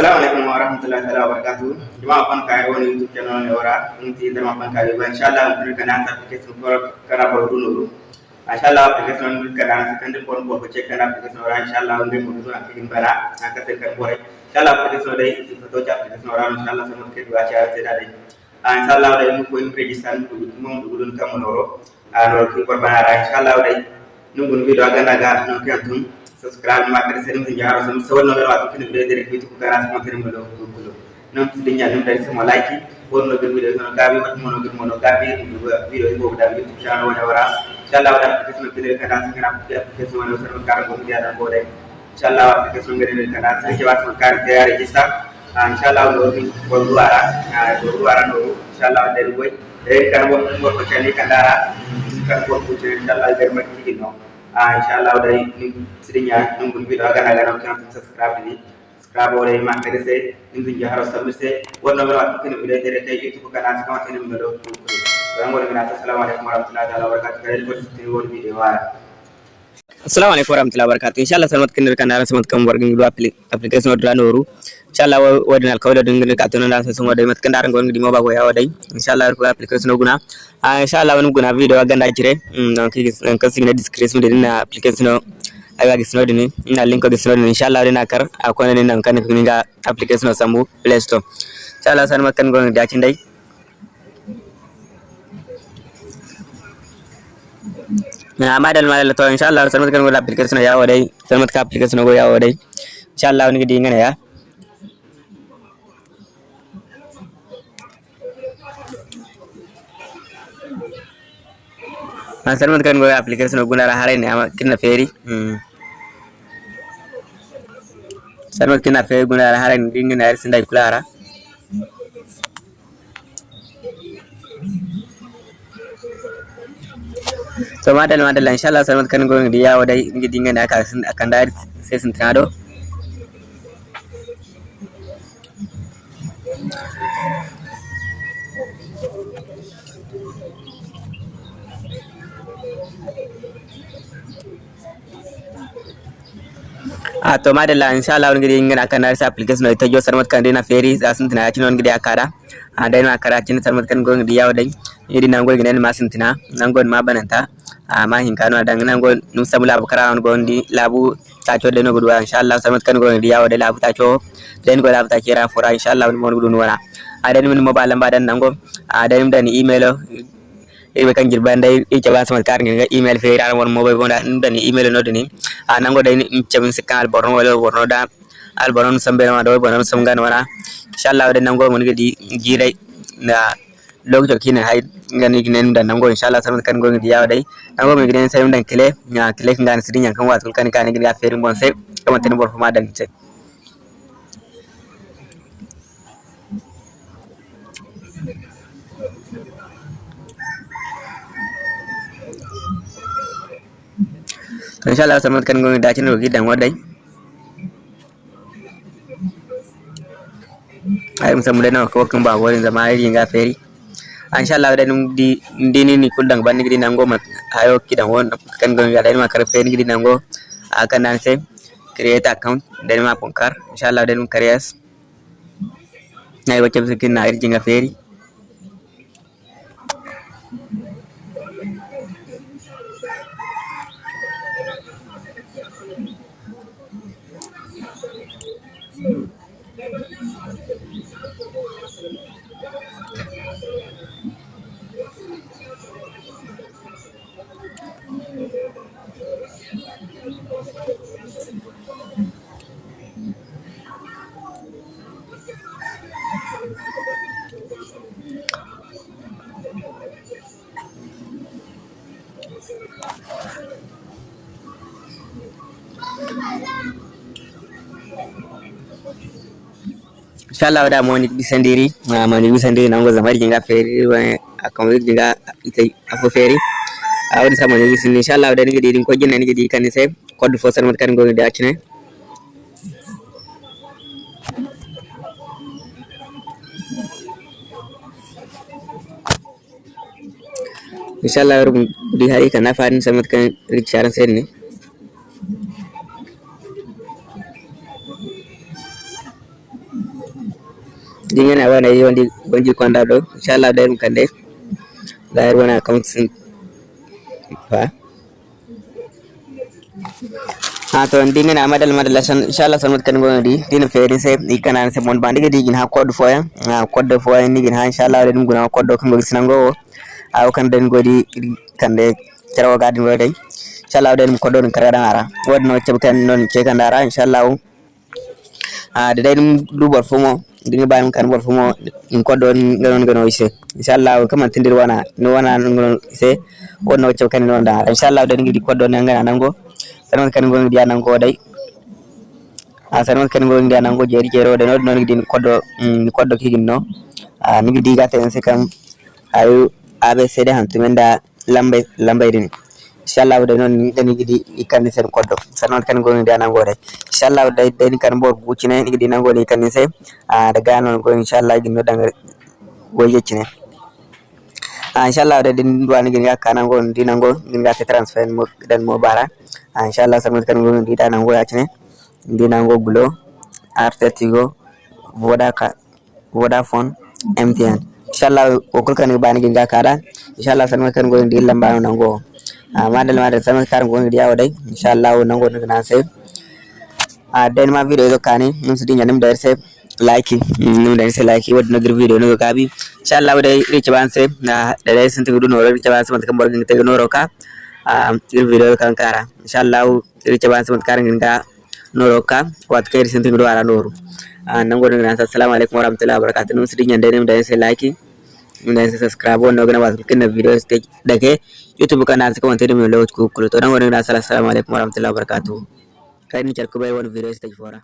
Assalamualaikum warahmatullahi wabarakatuh. Jama'a fan kay woni YouTube channel ne ora nti dama fan kay ba inshallah mun kana sa application ko kara ba nuru. Inshallah application mun kana sa kan ko ko check ora inshallah ngi mun do application bara aka se kan bore. Inshallah application dai to cha application ora inshallah sa mun ke do acha se dai. Inshallah dai mun ko in register mun do dun kam noro. Ano ki ko bara inshallah dai nungun video aga naga no kantum subscribe ma kada serim sin jaro sam so no wa kin video dire ko ko kara sama kin mo do ko non dari sama like wonno be video no gabi wat mo no gir mo no gabi video ko da youtube channel wala wara inshallah wala ko sun kire kada sin kana ko sun wala sun kara ko dia da ko dai inshallah wa ko sun gire kada sin ke wa sun kar ya register inshallah no ni ko ko no inshallah boy kan ko kandara kan ko ko inshallah der ma ah inshallah sidinya nunggu video akan ada nak kan subscribe ini subscribe oleh mak kede se nunggu ya harus sampai se warna merah kini video dari kayak youtube kan asal kamu ini menurut Assalamu alaikum warahmatullahi wabarakatuh. Boleh tengok video assalamu alaikum warahmatullahi wabarakatuh inshallah salmat kinir kana salmat kam wargi ngido application odra noru inshallah wadin al kawda dingin ka tono dan sun wadai mat kandar ngon ngidi moba ko yawa dai inshallah ko ah inshallah wani guna video wa ganda jire non kan signa description din na application no aga gisno din ina link ko gisno din inshallah dina kar akona ni nan kan ni ga application no sambu play store inshallah san makan gon da cin dai na madal madal to inshallah san makan go application ya wadai san makan application go ya wadai inshallah ni gidi ngana ya na salmat kan go application go na hare ne ama kinna feri salmat kinna feri go na hare ni ngina yar sindai kulara. So madalla madalla inshallah salmat kan go ngi yawo dai ngi dinga da aka akan da sai tado አቶ ማደላ ኢንሻአላህ እንግዲህ እንግዲህ አካና ሪስ ነው የተጆ ሰርመት ከንዴና ፌሪ አስንትና ያችን ነው እንግዲህ አካዳ? አንዳይ ነው አካራችን ሰርመት ከን ጎን እንግዲህ ያወለኝ እንግዲህ ናንጎል ግነን ማስንትና ናንጎል ማበነንታ አማ ሂንካኑ አዳንግ ናንጎል ንሰሙ ላብ ከራውን ጎን እንዲ ላቡ ታቾ ለነ ጉዱዋ ኢንሻአላህ ሰርመት ከን እንግዲህ ያወለ ላቡ ታቾ ለን ጎል አብታቼ ራፎራ ኢንሻአላህ ምን ሞን ጉዱን ወራ አደን ምን ሞባል ናንጎ? አደንም ደን ኢሜሎ gudu wana adan min mobile mbadan nango adan dan email ibe kan jirban dai e jaba samat kar ngi email fe ran won mobile bonda dan email no dini a nango dai chabin sikal borno wala borno da. Al borno sambe ma do borno samgan wana inshallah de nango mon gidi jirai na lokacin kine hay ngani ginen dan nango inshallah samat kan gongi diyawa dai. Nango mi ginen sayum dan kile nya kile ngani sidin yang kan watul kan kan gida feri bon se kama tin bor fama dan ce inshallah samat kan gongi dacin ro gidan wadai ay musamman na ko kan ba wurin zama irin ga feri inshallah da num di ndini ni kuldang ban gidi nango mat ayo kidan won kan gon ga ma kar fe gidi nango akan nan se create account dan ma ponkar inshallah da num karyas nay wacce bikin na irjin ga feri Thank you. Inshallah da mo ni bisandiri ma ni bisandiri nango zamari jinga feri wa akam jinga ite afo feri. Awdi sama ni bisin inshallah da ni gidi ko jinna ni gidi kan se code fo san mat kan go di acine inshallah rum di hari kan afarin samat kan richaran sen ni dingin awana yi wandi gonji konda do inshallah dai kande dai wana sin fa ha to dingin amadal madal san inshallah sanmat kan gona di. Dina fere se ikana se mon di gin ha code foya. Ha code foya ni gin ha inshallah dai guna code kan go sinango aw kan den godi kande carawa gadin wede inshallah den code don kara ara. Wadno cebkan non cekandara inshallah. A da dai dubar fumo dinga bayan kan bor fumo in ko don ganon gano ise. Inshallah kama tindir wana no wana ngono ise wonno cew kan non da. Inshallah da ngi ko don ngana nango sanon kan ngon dia nango dai. A sanon kan ngon dia nango jeri jero de non ngi din koddo koddo kigin no. A ngi diga ten se kam ayu abe sede han tumenda lambe lambe din inshallah da non dani gidi ikan sen koddo sanon kan ngon dia nango dai inshallah da dani kan bor bucine ngi din nango ni kan se a daga non go inshallah gin no danga go yecine a inshallah da din duwani gin ga kanan go din nango gin ga transfer mo dan mo bara a inshallah sanon kan ngon di dan nango yacine di nango glo artetigo vodaka vodafone mtn inshallah o kulkan bani gin ga kada inshallah sanon kan ngon di lamba nango a madal madal sanon kan ngon di yawo dai. Inshallah nango na sai a den ma video do kani num sidi nyanim der se like num der se like wad nagir video no kabi. Inshallah dai ri chaban se na da dai sun tudu no ri chaban se man kan borgin te no roka a ri video kan kara inshallah ri chaban se man karin ga no roka wat kai sun tudu ara noru a nan godin na assalamu alaikum warahmatullahi wabarakatuh. Num sidi nyande num der se like num der se subscribe wannan gana wasu kin video da ke youtube kana se comment da mai lawo ku kulo to nan godin na assalamu alaikum warahmatullahi wabarakatuh kai ni charku bai wani video stage fora